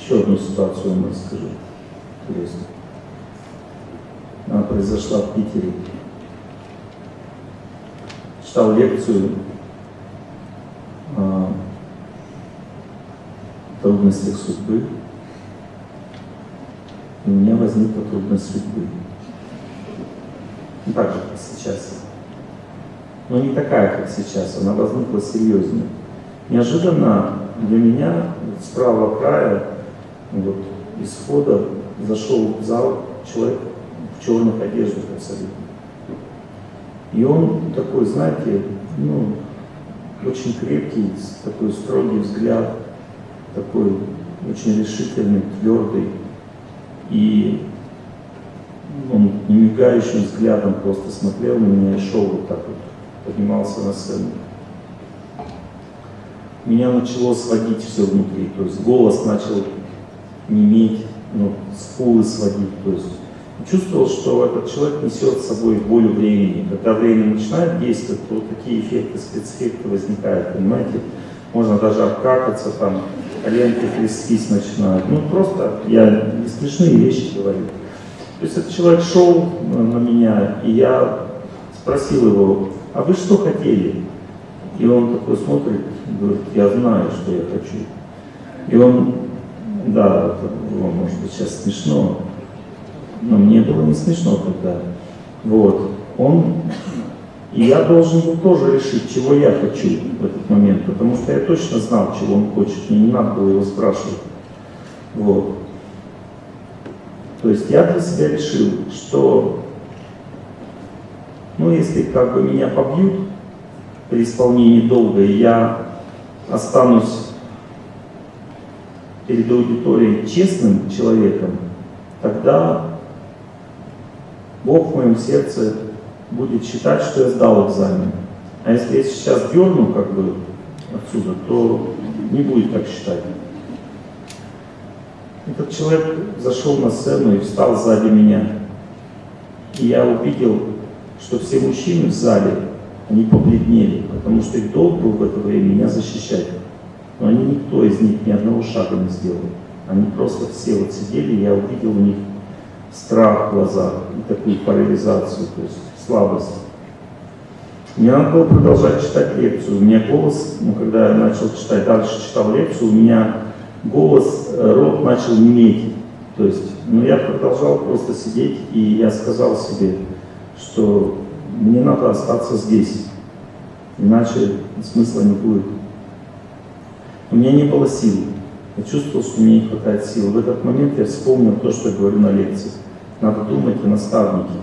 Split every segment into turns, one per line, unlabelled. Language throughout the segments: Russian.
Еще одну ситуацию вам расскажу. Интересно. Она произошла в Питере. Читал лекцию о трудностях судьбы. И у меня возникла трудность судьбы. Ну, так же, как сейчас. Но не такая, как сейчас. Она возникла серьезнее. Неожиданно для меня с правого края, вот, из входа, зашел в зал человек в черных одеждах абсолютно. И он такой, знаете, ну, очень крепкий, такой строгий взгляд, такой очень решительный, твердый. И он немигающим взглядом просто смотрел на меня и шел вот так вот, поднимался на сцену. Меня начало сводить все внутри, то есть голос начал неметь, ну, скулы сводить, то есть чувствовал, что этот человек несет с собой боль времени. Когда время начинает действовать, то вот такие эффекты, спецэффекты возникают, понимаете? Можно даже обкакаться, там, коленки трястись начинают. Ну, просто я не смешные вещи говорю. То есть этот человек шел на меня, и я спросил его, а вы что хотели? И он такой смотрит, говорит, я знаю, что я хочу. И он, да, это было, может быть, сейчас смешно, но мне было не смешно тогда. Вот. Он, и я должен был тоже решить, чего я хочу в этот момент, потому что я точно знал, чего он хочет, мне не надо было его спрашивать. Вот. То есть я для себя решил, что, ну, если как бы меня побьют при исполнении долга, и я останусь перед аудиторией честным человеком, тогда Бог в моем сердце будет считать, что я сдал экзамен. А если я сейчас дерну как бы отсюда, то не будет так считать. Этот человек зашел на сцену и встал сзади меня. И я увидел, что все мужчины в зале, они побледнели, потому что их долг был в это время меня защищать. Но они никто из них ни одного шага не сделал. Они просто все вот сидели, я увидел у них страх в глазах и такую парализацию, то есть слабость. Мне надо было продолжать читать лекцию. У меня голос, ну, когда я начал читать, дальше читал лекцию, у меня голос, э, рот начал неметь. То есть, ну, я продолжал просто сидеть, и я сказал себе, что мне надо остаться здесь, иначе смысла не будет. У меня не было сил. Я чувствовал, что мне не хватает сил. В этот момент я вспомнил то, что я говорю на лекции. Надо думать о наставнике,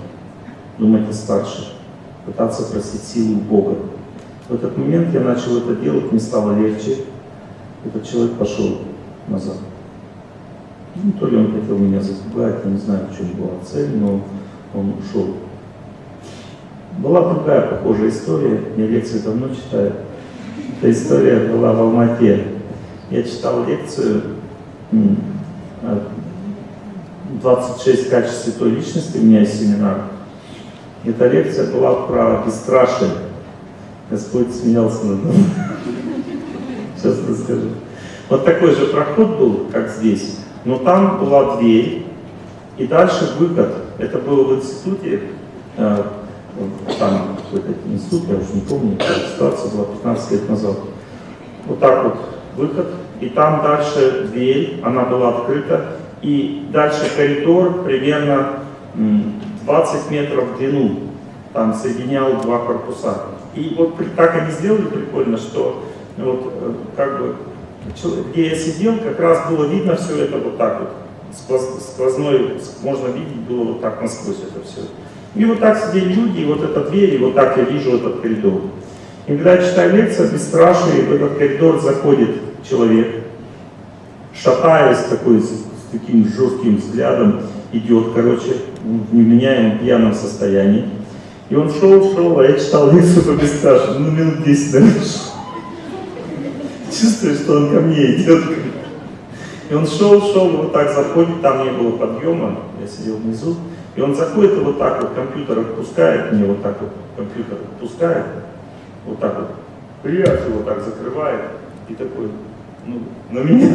думать о старших, пытаться просить силу у Бога. В этот момент я начал это делать, мне стало легче. Этот человек пошел назад. Ну, то ли он хотел меня запугать, я не знаю, в чем была цель, но он ушел. Была другая похожая история, я лекции давно читаю. Эта история была в Алмате. Я читал лекцию 26 качеств святой личности, у меня есть семинар. Эта лекция была про бесстрашие. Господь смеялся над нами. Сейчас расскажу. Вот такой же проход был, как здесь, но там была дверь, и дальше выход. Это было в институте, э, там какой-то институт, я уже не помню, ситуация была 15 лет назад. Вот так вот выход, и там дальше дверь, она была открыта, и дальше коридор примерно 20 метров в длину, там соединял два корпуса. И вот так они сделали прикольно, что вот э, как бы где я сидел, как раз было видно все это вот так вот, сквозной, можно видеть было вот так насквозь это все. И вот так сидели люди, и вот эта дверь, и вот так я вижу этот коридор. Когда читаю лекцию, бесстрашие, в этот коридор заходит человек, шатаясь такой, с, с таким жестким взглядом, идет, короче, в невменяемом пьяном состоянии. И он шел, шел, а я читал лекцию по бесстрашию, ну минут 10, наверное, чувствую, что он ко мне идет. И он шел, шел, вот так заходит, там не было подъема, я сидел внизу, и он заходит и вот так вот компьютер отпускает, мне вот так вот компьютер отпускает, вот так вот, прячь вот так закрывает, и такой, ну, на меня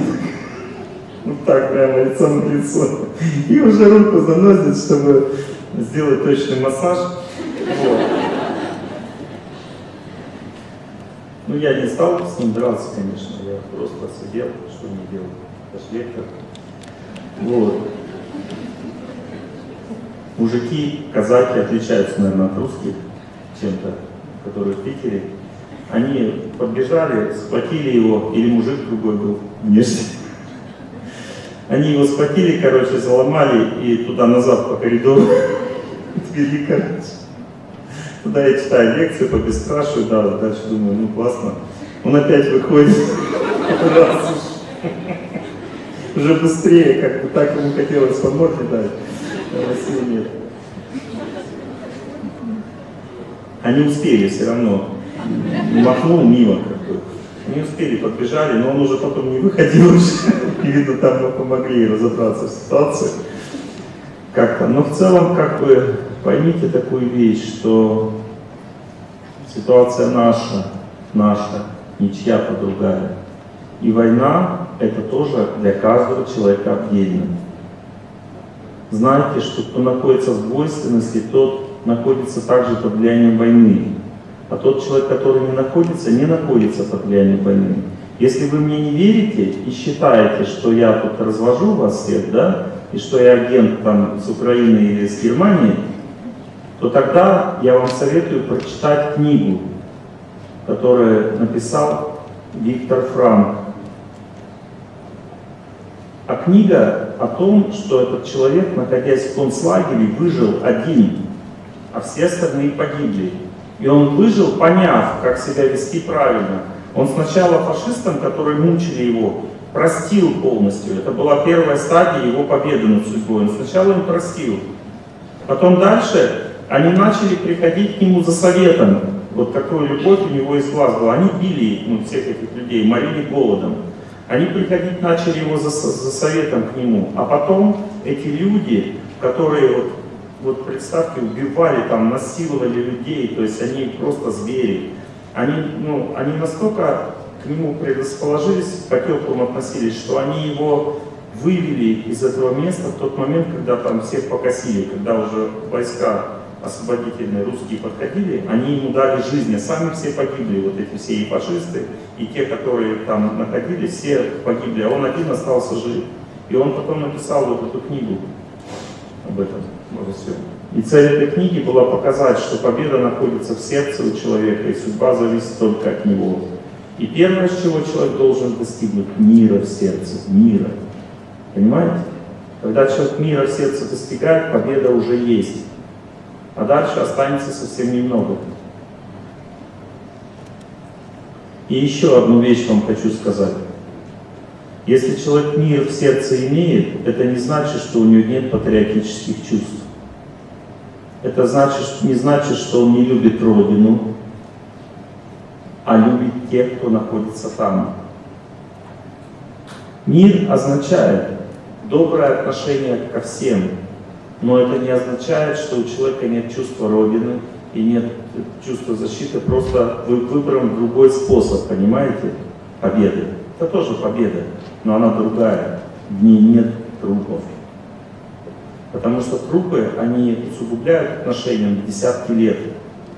Вот так прямо лицом к лицу. И уже руку заносит, чтобы сделать точный массаж. Вот. Ну, я не стал с ним драться, конечно, я просто сидел, что мне делать, лектор. Вот. Мужики, казаки отличаются, наверное, от русских чем-то, которые в Питере. Они подбежали, схватили его, или мужик другой был внешне. Они его схватили, короче, заломали и туда-назад по коридору отвели, короче. Туда я читаю лекции по бесстрашию, да, дальше думаю, ну классно. Он опять выходит, уже быстрее, как бы так ему хотелось по морде дать, а нет. Они успели все равно, махнул мимо как бы. Не успели, подбежали, но он уже потом не выходил уже. Видно, там мы помогли разобраться в ситуации. Как-то. Но в целом, как бы, поймите такую вещь, что ситуация наша, наша, не чья-то другая. И война – это тоже для каждого человека отдельно. Знайте, что кто находится в двойственности, тот находится также под влиянием войны. А тот человек, который не находится, не находится под влиянием войны. Если вы мне не верите и считаете, что я тут развожу вас всех, да, и что я агент там с Украины или с Германии, то тогда я вам советую прочитать книгу, которую написал Виктор Франк. А книга о том, что этот человек, находясь в концлагере, выжил один, а все остальные погибли. И он выжил, поняв, как себя вести правильно. Он сначала фашистам, которые мучили его, простил полностью. Это была первая стадия его победы над судьбой. Он сначала им простил. Потом дальше они начали приходить к нему за советом. Вот какую любовь у него из глаз была. Они били ну, всех этих людей, морили голодом. Они приходить начали его за, за советом к нему. А потом эти люди, которые вот вот представьте, убивали, там, насиловали людей, то есть они просто звери. Они, ну, они настолько к нему предрасположились, по-теплому относились, что они его вывели из этого места в тот момент, когда там всех покосили, когда уже войска освободительные русские подходили, они ему дали жизнь, а сами все погибли, вот эти все и фашисты, и те, которые там находились, все погибли, а он один остался жив. И он потом написал вот эту книгу об этом всем. И цель этой книги была показать, что победа находится в сердце у человека, и судьба зависит только от него. И первое, с чего человек должен достигнуть, мира в сердце, мира. Понимаете? Когда человек мира в сердце достигает, победа уже есть. А дальше останется совсем немного. И еще одну вещь вам хочу сказать. Если человек мир в сердце имеет, это не значит, что у него нет патриотических чувств. Это значит, не значит, что он не любит Родину, а любит тех, кто находится там. Мир означает доброе отношение ко всем, но это не означает, что у человека нет чувства Родины и нет чувства защиты, просто вы выбран другой способ, понимаете, победы. Это тоже победа, но она другая, в ней нет трупов. Потому что трупы, они усугубляют отношения на десятки лет.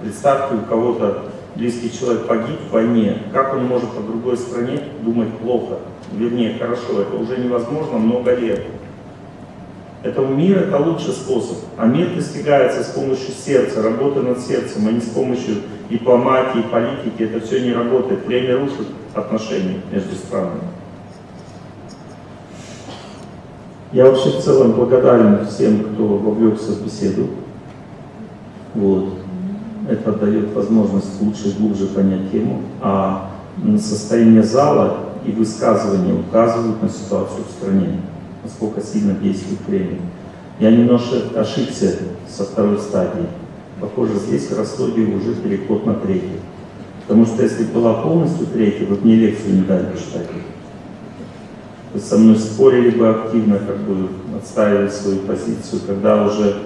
Представьте, у кого-то близкий человек погиб в войне, как он может о другой стране думать плохо? Вернее, хорошо, это уже невозможно много лет. Этому мир это лучший способ. А мир достигается с помощью сердца, работы над сердцем, а не с помощью дипломатии, политики. Это все не работает. Время рушит отношения между странами. Я вообще в целом благодарен всем, кто вовлекся в беседу. Вот. Это дает возможность лучше и глубже понять тему. А состояние зала и высказывания указывают на ситуацию в стране, насколько сильно действует время. Я немножко ошибся со второй стадии. Похоже, здесь в Ростове уже переход на третий. Потому что если была полностью третья, вы мне лекцию не дали почитать со мной спорили бы активно, как бы отстаивали свою позицию. Когда уже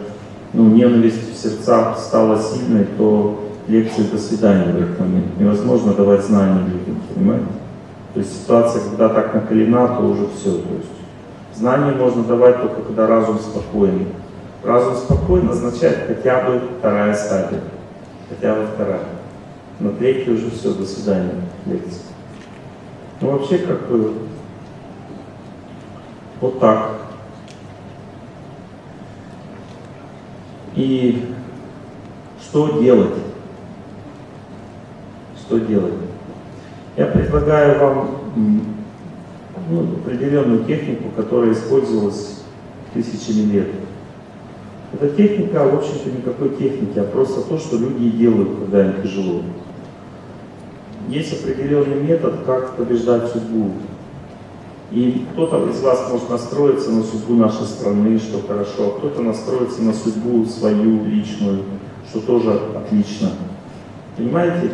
ну, ненависть в сердцах стала сильной, то лекции до свидания в этот момент. Невозможно давать знания людям, понимаете? То есть ситуация, когда так накалена, то уже все. То есть Знание можно давать только когда разум спокоен. Разум спокоен означает хотя бы вторая стадия. Хотя бы вторая. На третьей уже все, до свидания, лекция. Ну вообще как бы вот так. И что делать? Что делать? Я предлагаю вам ну, определенную технику, которая использовалась тысячами лет. Эта техника, в общем-то, никакой техники, а просто то, что люди делают, когда им тяжело. Есть определенный метод, как побеждать судьбу. И кто-то из вас может настроиться на судьбу нашей страны, что хорошо, а кто-то настроится на судьбу свою личную, что тоже отлично. Понимаете,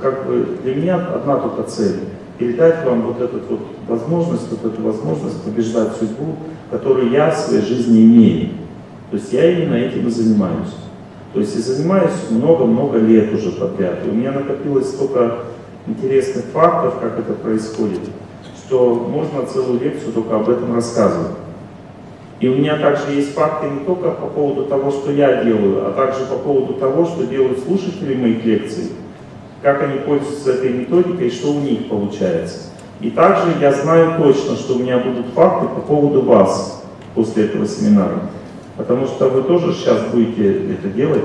как бы для меня одна только цель – передать вам вот эту вот возможность, вот эту возможность побеждать судьбу, которую я в своей жизни имею. То есть я именно этим и занимаюсь. То есть и занимаюсь много-много лет уже подряд. И у меня накопилось столько интересных фактов, как это происходит что можно целую лекцию только об этом рассказывать. И у меня также есть факты не только по поводу того, что я делаю, а также по поводу того, что делают слушатели моих лекций, как они пользуются этой методикой что у них получается. И также я знаю точно, что у меня будут факты по поводу вас после этого семинара. Потому что вы тоже сейчас будете это делать,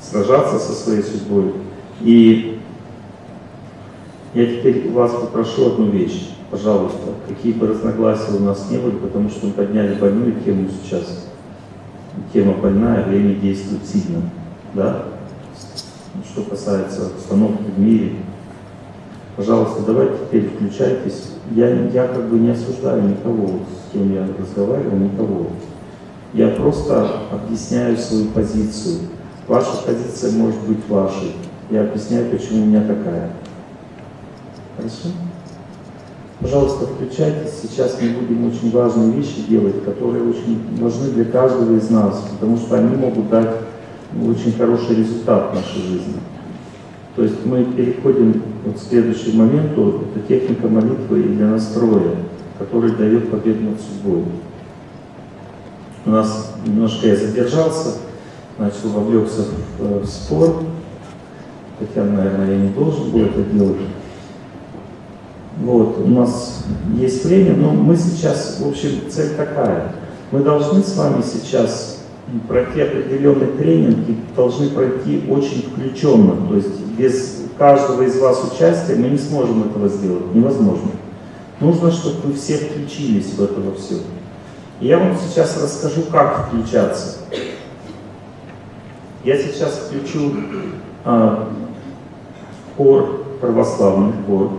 сражаться со своей судьбой. И я теперь вас попрошу одну вещь пожалуйста, какие бы разногласия у нас не были, потому что мы подняли больную тему сейчас. Тема больная, время действует сильно. Да? Что касается обстановки в мире, пожалуйста, давайте теперь включайтесь. Я, я как бы не осуждаю никого, с кем я разговаривал, никого. Я просто объясняю свою позицию. Ваша позиция может быть вашей. Я объясняю, почему у меня такая. Хорошо? Пожалуйста, включайтесь. Сейчас мы будем очень важные вещи делать, которые очень важны для каждого из нас, потому что они могут дать очень хороший результат в нашей жизни. То есть мы переходим вот к следующему моменту, это техника молитвы и для настроя, который дает победу над судьбой. У нас немножко я задержался, начал вовлекся в, в спор, хотя, наверное, я не должен был это делать. Вот, у нас есть время, но мы сейчас, в общем, цель такая. Мы должны с вами сейчас пройти определенный тренинг и должны пройти очень включенно. То есть без каждого из вас участия мы не сможем этого сделать. Невозможно. Нужно, чтобы вы все включились в это во все. Я вам сейчас расскажу, как включаться. Я сейчас включу а, хор, православный хор.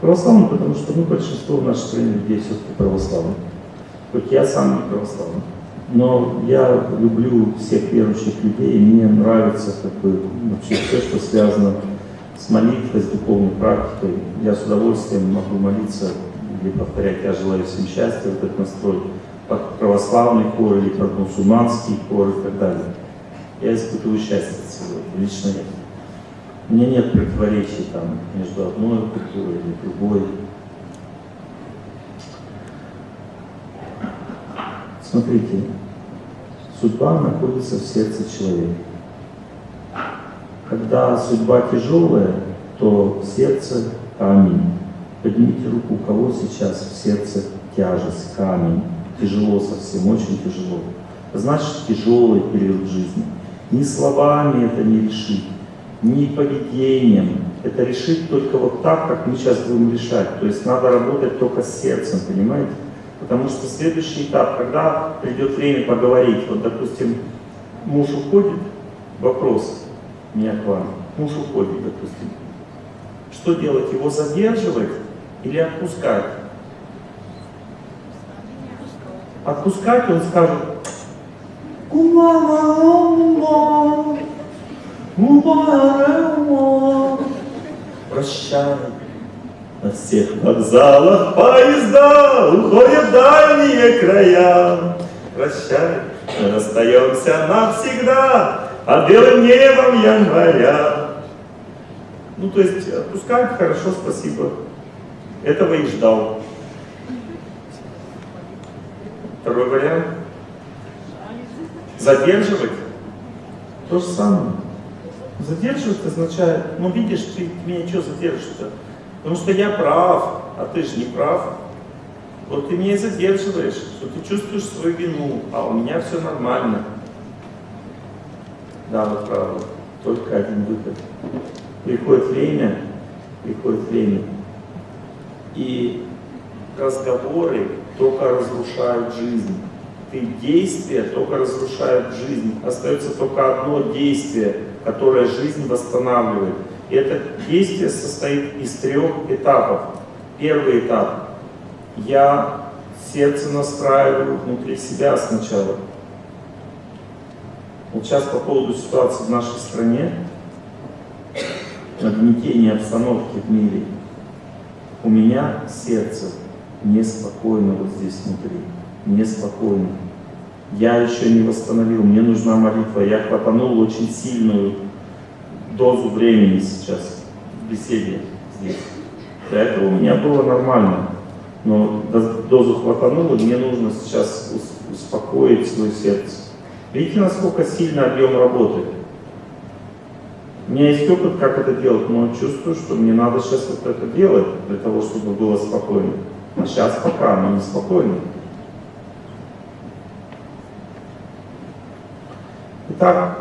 Православный, потому что ну, большинство в нашей стране людей все-таки православны. Хоть я сам не православный. Но я люблю всех верующих людей, и мне нравится как бы, вообще все, что связано с молитвой, с духовной практикой. Я с удовольствием могу молиться или повторять «Я желаю всем счастья», вот этот настрой, православный хор или мусульманский хор и так далее. Я испытываю счастье от всего лично я. У меня нет противоречий там между одной культурой или другой. Смотрите, судьба находится в сердце человека. Когда судьба тяжелая, то сердце камень. Поднимите руку, у кого сейчас в сердце тяжесть, камень. Тяжело совсем, очень тяжело. Значит, тяжелый период жизни. Ни словами это не решить ни поведением. Это решить только вот так, как мы сейчас будем решать. То есть надо работать только с сердцем, понимаете? Потому что следующий этап, когда придет время поговорить, вот, допустим, муж уходит, вопрос меня к вам, муж уходит, допустим, что делать, его задерживать или отпускать? Отпускать он скажет, Прощай. На всех вокзалах поезда уходят дальние края. Прощай, мы расстаемся навсегда под белым небом января. Ну, то есть отпускают хорошо, спасибо. Этого и ждал. Второй вариант. Задерживать. То же самое. Задерживать означает, ну видишь, ты меня что задержишь-то? Потому что я прав, а ты же не прав. Вот ты меня задерживаешь, что ты чувствуешь свою вину, а у меня все нормально. Да, вот правда. Только один выход. Приходит время, приходит время. И разговоры только разрушают жизнь. Ты действия только разрушают жизнь. Остается только одно действие, которое жизнь восстанавливает. И это действие состоит из трех этапов. Первый этап. Я сердце настраиваю внутри себя сначала. Вот сейчас по поводу ситуации в нашей стране, нагнетения обстановки в мире, у меня сердце неспокойно вот здесь внутри, неспокойно. Я еще не восстановил, мне нужна молитва, я хватанул очень сильную дозу времени сейчас в беседе здесь. До этого у меня было нормально, но дозу хватануло, мне нужно сейчас успокоить свое сердце. Видите, насколько сильно объем работы? У меня есть опыт, как это делать, но чувствую, что мне надо сейчас вот это делать, для того, чтобы было спокойно. А сейчас пока оно неспокойно. Итак,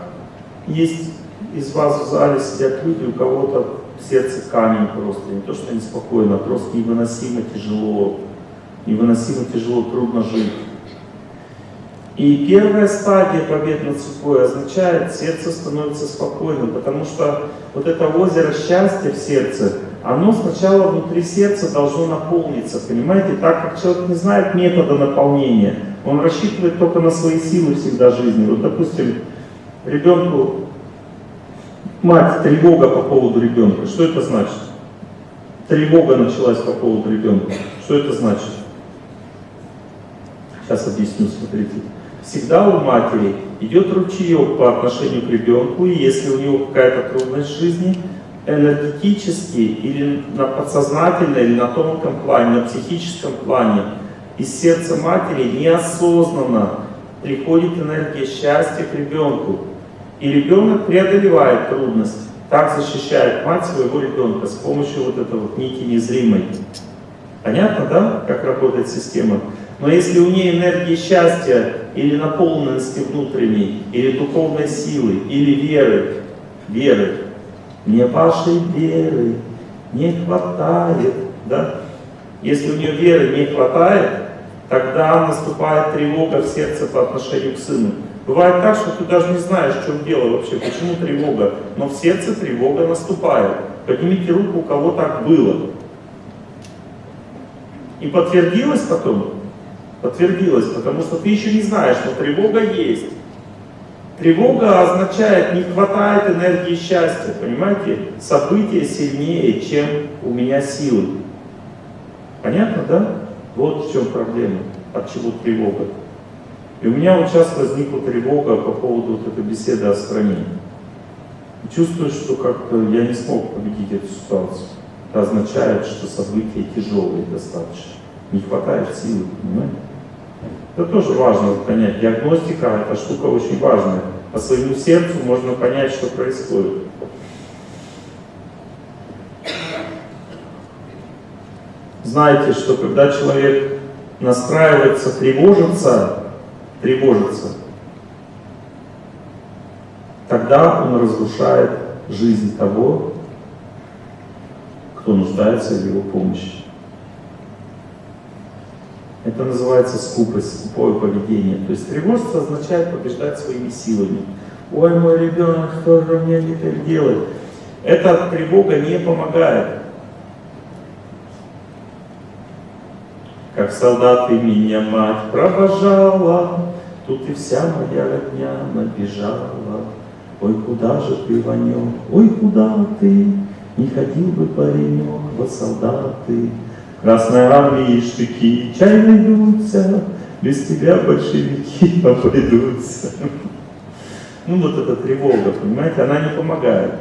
есть из вас в зале сидят люди, у кого-то сердце камень просто, не то что неспокойно, а просто невыносимо тяжело, невыносимо тяжело, трудно жить. И первая стадия побед над судьбой означает, сердце становится спокойным, потому что вот это озеро счастья в сердце, оно сначала внутри сердца должно наполниться, понимаете? Так как человек не знает метода наполнения, он рассчитывает только на свои силы всегда жизни. Вот, допустим, ребенку, мать, тревога по поводу ребенка, что это значит? Тревога началась по поводу ребенка, что это значит? Сейчас объясню, смотрите всегда у матери идет ручеек по отношению к ребенку, и если у него какая-то трудность в жизни, энергетически или на подсознательном, или на тонком плане, на психическом плане, из сердца матери неосознанно приходит энергия счастья к ребенку. И ребенок преодолевает трудность. Так защищает мать своего ребенка с помощью вот этой вот нити незримой. Понятно, да, как работает система? Но если у нее энергии счастья или наполненности внутренней, или духовной силы, или веры, веры, мне вашей веры не хватает, да? Если у нее веры не хватает, тогда наступает тревога в сердце по отношению к сыну. Бывает так, что ты даже не знаешь, в чем дело вообще, почему тревога, но в сердце тревога наступает. Поднимите руку, у кого так было. И подтвердилось потом? Подтвердилось, потому что ты еще не знаешь, но тревога есть. Тревога означает, не хватает энергии счастья, понимаете? События сильнее, чем у меня силы. Понятно, да? Вот в чем проблема, от чего тревога. И у меня вот сейчас возникла тревога по поводу вот этой беседы о стране. чувствую, что как-то я не смог победить эту ситуацию. Это означает, что события тяжелые достаточно. Не хватает силы, понимаете? Это тоже важно понять. Диагностика – это штука очень важная. По своему сердцу можно понять, что происходит. Знаете, что когда человек настраивается тревожиться, тревожится, тогда он разрушает жизнь того, кто нуждается в его помощи. Это называется скупость, скупое поведение. То есть тревожство означает побеждать своими силами. Ой, мой ребенок, что же мне теперь делать? Эта тревога не помогает. Как солдаты меня мать провожала, Тут и вся моя родня набежала. Ой, куда же ты, Ванек, ой, куда ты? Не ходил бы паренек во солдаты. Красной армии штыки чай найдутся, без тебя большевики обойдутся. Ну вот эта тревога, понимаете, она не помогает.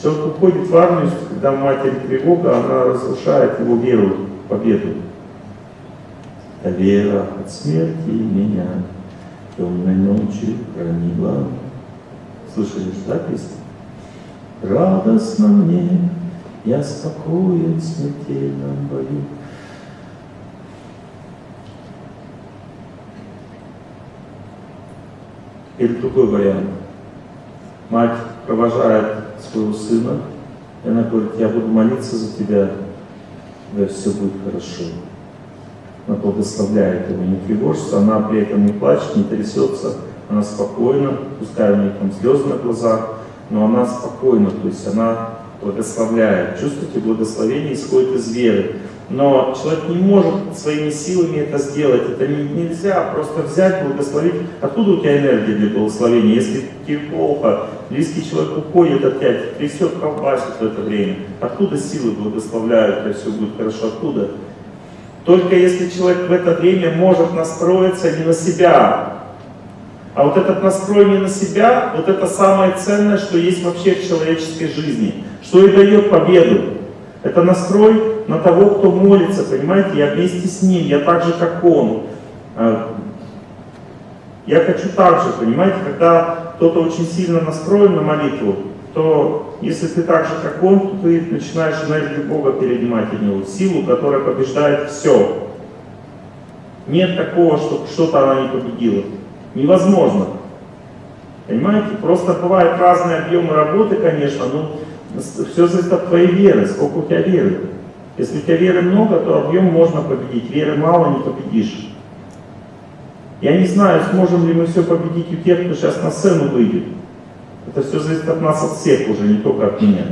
Человек уходит в армию, когда в матери тревога, она разрушает его веру победу. та вера от смерти меня темной ночью хранила. Слышали же, да, песню? Радостно мне, я спокоен в смертельном бою. Или другой вариант. Мать провожает своего сына, и она говорит, я буду молиться за тебя, да все будет хорошо. Она благословляет его, не тревожится, она при этом не плачет, не трясется, она спокойна, пускай у нее там слезы на глазах, но она спокойна, то есть она благословляет. Чувствуете, благословение исходит из веры. Но человек не может своими силами это сделать. Это не, нельзя просто взять, благословить. Откуда у тебя энергия для благословения? Если тебе плохо, близкий человек уходит опять, трясет, колбасит в это время. Откуда силы благословляют, и все будет хорошо? Откуда? Только если человек в это время может настроиться не на себя, а вот этот настрой не на себя, вот это самое ценное, что есть вообще в человеческой жизни, что и дает победу. Это настрой на того, кто молится, понимаете, я вместе с ним, я так же, как он. А, я хочу так же, понимаете, когда кто-то очень сильно настроен на молитву, то если ты так же, как он, то ты начинаешь энергию Бога перенимать от него, силу, которая побеждает все. Нет такого, что что-то она не победила. Невозможно. Понимаете? Просто бывают разные объемы работы, конечно, но все зависит от твоей веры, сколько у тебя веры. Если у тебя веры много, то объем можно победить. Веры мало, не победишь. Я не знаю, сможем ли мы все победить у тех, кто сейчас на сцену выйдет. Это все зависит от нас, от всех уже, не только от меня.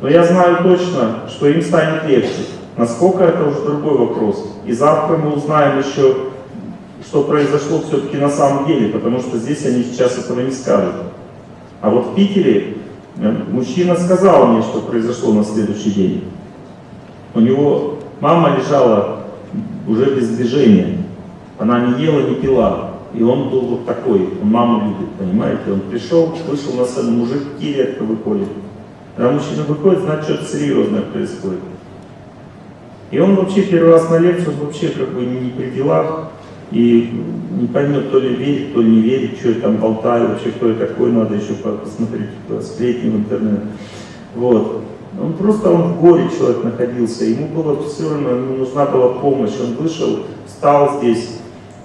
Но я знаю точно, что им станет легче. Насколько это уже другой вопрос. И завтра мы узнаем еще, что произошло все-таки на самом деле, потому что здесь они сейчас этого не скажут. А вот в Питере мужчина сказал мне, что произошло на следующий день. У него мама лежала уже без движения. Она не ела, не пила. И он был вот такой, он маму любит, понимаете? Он пришел, вышел на сцену, мужики редко выходят. Когда мужчина выходит, значит, что-то серьезное происходит. И он вообще первый раз на лекцию, вообще как бы не при делах, и не поймет, то ли верит, то ли не верит, что я там болтаю, вообще кто я такой, надо еще посмотреть сплетни в интернет. Вот. Он просто он в горе человек находился, ему было все равно, ему нужна была помощь. Он вышел, встал здесь,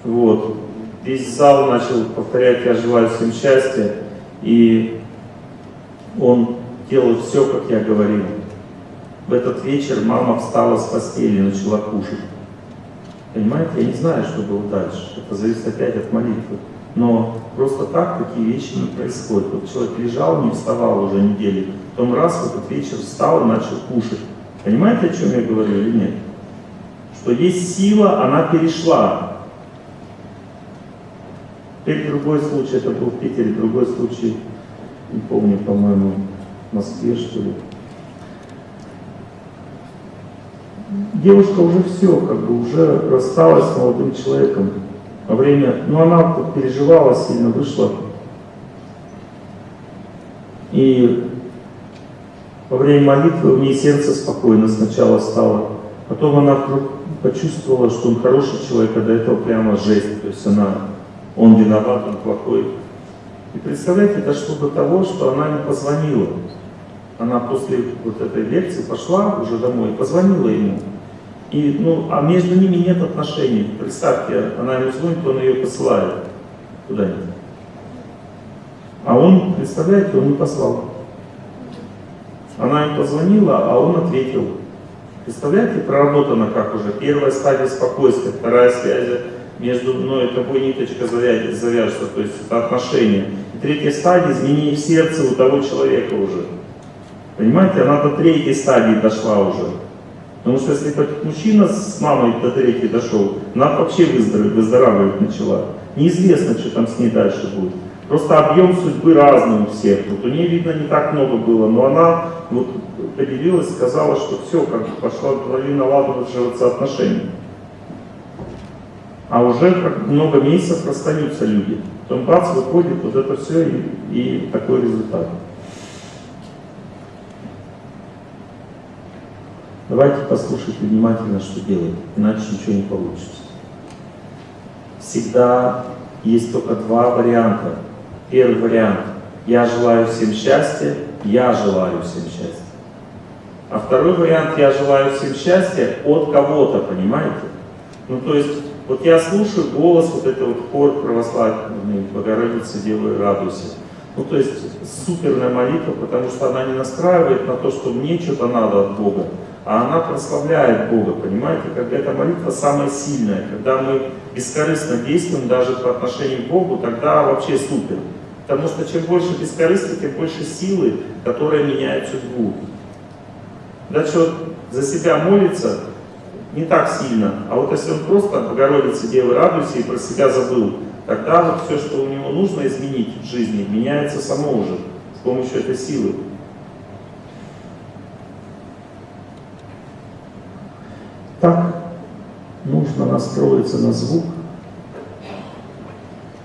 вот, весь зал начал повторять «Я желаю всем счастья», и он делал все, как я говорил. В этот вечер мама встала с постели и начала кушать. Понимаете, я не знаю, что было дальше. Это зависит опять от молитвы. Но просто так такие вещи не происходят. Вот человек лежал, не вставал уже недели, потом раз в этот вечер встал и начал кушать. Понимаете, о чем я говорю или нет? Что есть сила, она перешла. Теперь другой случай, это был в Питере, другой случай, не помню, по-моему, в Москве, что ли. Девушка уже все, как бы уже рассталась с молодым человеком во время, ну она переживала сильно, вышла. И во время молитвы у нее сердце спокойно сначала стало. Потом она вдруг почувствовала, что он хороший человек, а до этого прямо жесть. То есть она, он виноват, он плохой. И представляете, дошло до того, что она не позвонила. Она после вот этой лекции пошла уже домой, позвонила ему. И, ну, а между ними нет отношений. Представьте, она ему звонит, он ее посылает куда-нибудь. А он, представляете, он не послал. Она им позвонила, а он ответил. Представляете, проработано как уже. Первая стадия спокойствия, вторая связь между мной и тобой ниточка завяжется, то есть это отношения. И третья стадия изменение в сердце у того человека уже. Понимаете, она до третьей стадии дошла уже. Потому что если мужчина с мамой до третьей дошел, она вообще выздоравливать начала. Неизвестно, что там с ней дальше будет. Просто объем судьбы разный у всех. Вот у нее, видно, не так много было, но она вот поделилась, сказала, что все, как бы пошла налаживаться отношения. А уже как много месяцев расстаются люди. Потом бац, выходит вот это все и, и такой результат. Давайте послушайте внимательно, что делать, иначе ничего не получится. Всегда есть только два варианта. Первый вариант – я желаю всем счастья, я желаю всем счастья. А второй вариант – я желаю всем счастья от кого-то, понимаете? Ну, то есть, вот я слушаю голос, вот это вот хор православный, Богородица, Дева и радуйся. Ну, то есть, суперная молитва, потому что она не настраивает на то, что мне что-то надо от Бога, а она прославляет Бога, понимаете? Когда эта молитва самая сильная, когда мы бескорыстно действуем даже по отношению к Богу, тогда вообще супер. Потому что чем больше бескорыстия, тем больше силы, которая меняет судьбу. Дальше вот за себя молится не так сильно, а вот если он просто Богородице Девы радуйся и про себя забыл, тогда вот все, что у него нужно изменить в жизни, меняется само уже с помощью этой силы. Так нужно настроиться на звук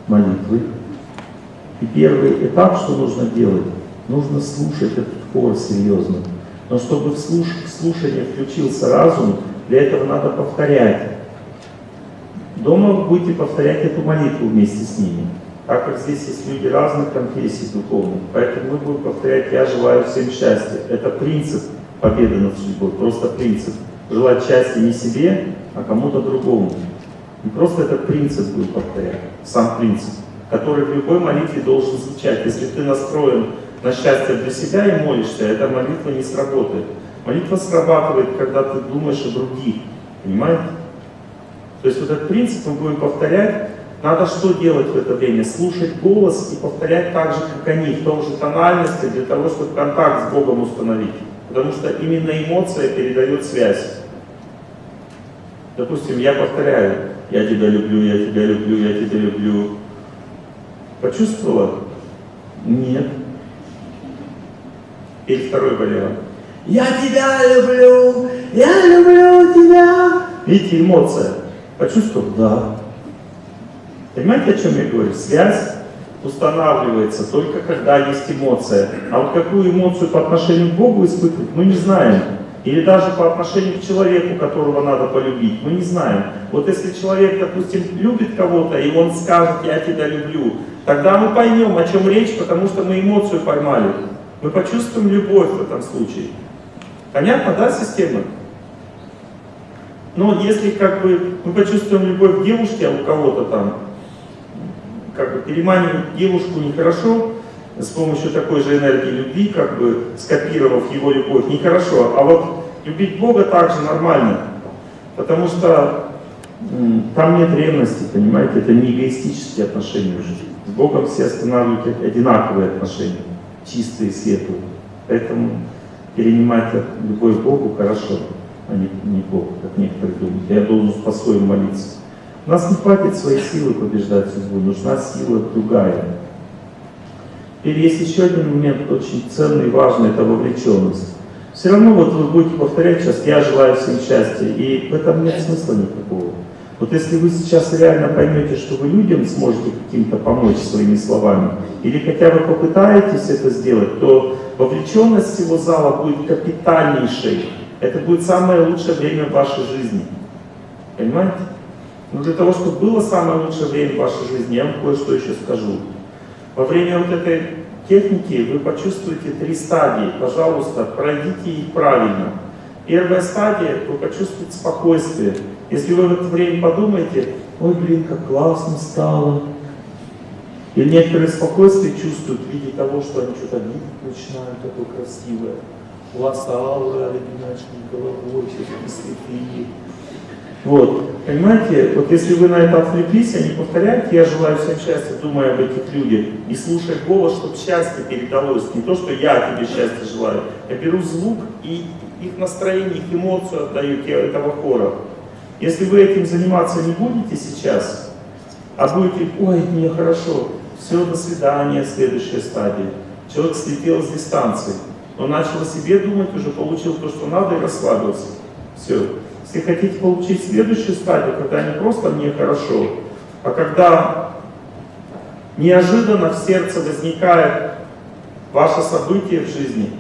молитвы. И первый этап, что нужно делать, нужно слушать этот хор серьезно. Но чтобы в, слуш в слушание включился разум, для этого надо повторять. Дома вы будете повторять эту молитву вместе с ними, так как здесь есть люди разных конфессий духовных. Поэтому мы будем повторять «Я желаю всем счастья». Это принцип победы над судьбой, просто принцип. Желать счастья не себе, а кому-то другому. И просто этот принцип будет повторять, сам принцип, который в любой молитве должен звучать. Если ты настроен на счастье для себя и молишься, эта молитва не сработает. Молитва срабатывает, когда ты думаешь о других. Понимаете? То есть вот этот принцип мы будем повторять. Надо что делать в это время? Слушать голос и повторять так же, как они, в том же тональности, для того, чтобы контакт с Богом установить. Потому что именно эмоция передает связь. Допустим, я повторяю, я тебя люблю, я тебя люблю, я тебя люблю. Почувствовала? Нет. Или второй вариант. Я тебя люблю, я люблю тебя. Видите, эмоция. Почувствовал? Да. Понимаете, о чем я говорю? Связь устанавливается только когда есть эмоция. А вот какую эмоцию по отношению к Богу испытывать, мы не знаем. Или даже по отношению к человеку, которого надо полюбить, мы не знаем. Вот если человек, допустим, любит кого-то, и он скажет «я тебя люблю», тогда мы поймем, о чем речь, потому что мы эмоцию поймали. Мы почувствуем любовь в этом случае. Понятно, да, система? Но если как бы мы почувствуем любовь к девушке, а у кого-то там, как бы переманивать девушку нехорошо, с помощью такой же энергии любви, как бы скопировав его любовь, нехорошо. А вот любить Бога также нормально, потому что там нет ревности, понимаете, это не эгоистические отношения уже. С Богом все останавливают одинаковые отношения, чистые, светлые. Поэтому перенимать любовь Богу хорошо, а не, не Бог, как некоторые думают. Я должен по-своему молиться. У нас не хватит своей силы побеждать судьбу, нужна сила другая. Или есть еще один момент очень ценный важный, это вовлеченность. Все равно вот вы будете повторять сейчас «я желаю всем счастья», и в этом нет смысла никакого. Вот если вы сейчас реально поймете, что вы людям сможете каким-то помочь своими словами, или хотя бы попытаетесь это сделать, то вовлеченность всего зала будет капитальнейшей. Это будет самое лучшее время в вашей жизни. Понимаете? Но для того, чтобы было самое лучшее время в вашей жизни, я вам кое-что еще скажу. Во время вот этой техники вы почувствуете три стадии. Пожалуйста, пройдите их правильно. Первая стадия, вы почувствуете спокойствие. Если вы в это время подумаете, ой, блин, как классно стало. И некоторые спокойствие чувствуют в виде того, что они что-то видят начинают, такое красивое. У вас аура, головой, все такие святые. Вот, понимаете, вот если вы на это отвлеклись, а не повторяете, я желаю всем счастья, думая об этих людях, и слушая голос, чтобы счастье передалось, не то, что я тебе счастья желаю, я беру звук и их настроение, их эмоцию отдаю этого хора. Если вы этим заниматься не будете сейчас, а будете, ой, мне хорошо, все, до свидания, следующая стадия. Человек слетел с дистанции, он начал о себе думать, уже получил то, что надо, и расслабился. Все. Если хотите получить следующую стадию, когда не просто мне хорошо, а когда неожиданно в сердце возникает ваше событие в жизни,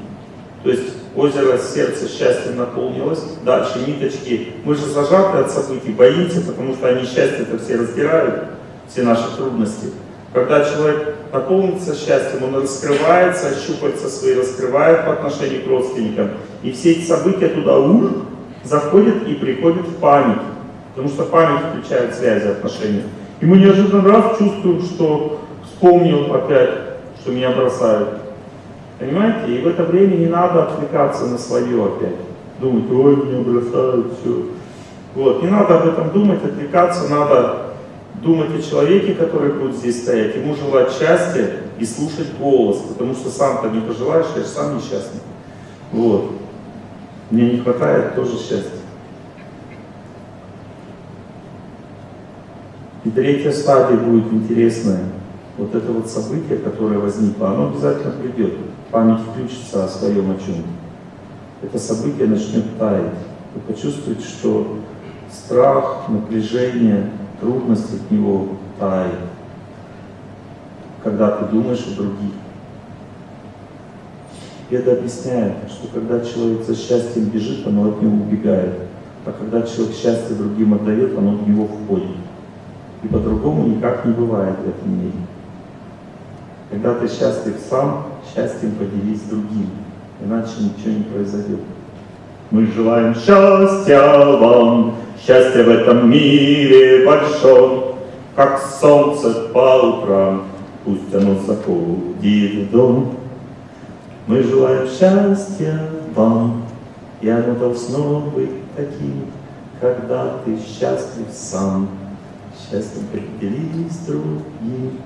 То есть озеро сердца счастьем наполнилось, дальше ниточки. Мы же зажаты от событий, боимся, потому что они счастье-то все раздирают, все наши трудности. Когда человек наполнится счастьем, он раскрывается, щупальца свои раскрывает по отношению к родственникам. И все эти события туда ур, заходят и приходят в память. Потому что память включает связи, отношения. И мы неожиданно раз чувствуем, что вспомнил опять, что меня бросают. Понимаете? И в это время не надо отвлекаться на свое опять. Думать, ой, меня бросают, все. Вот, не надо об этом думать, отвлекаться, надо думать о человеке, который будет здесь стоять, ему желать счастья и слушать голос, потому что сам-то не пожелаешь, я же сам несчастный. Вот. Мне не хватает тоже счастья. И третья стадия будет интересная. Вот это вот событие, которое возникло, оно обязательно придет. Память включится о своем о чем Это событие начнет таять. Вы почувствуете, что страх, напряжение, трудность от него тает, когда ты думаешь о других. Это объясняет, что когда человек за счастьем бежит, оно от него убегает. А когда человек счастье другим отдает, оно в него входит. И по-другому никак не бывает в этом мире. Когда ты счастлив сам, счастьем поделись другим, иначе ничего не произойдет. Мы желаем счастья вам, Счастье в этом мире большом, как солнце по утрам, пусть оно заходит в дом. Мы желаем счастья вам, и оно должно быть таким, когда ты счастлив сам, счастьем поделись другим.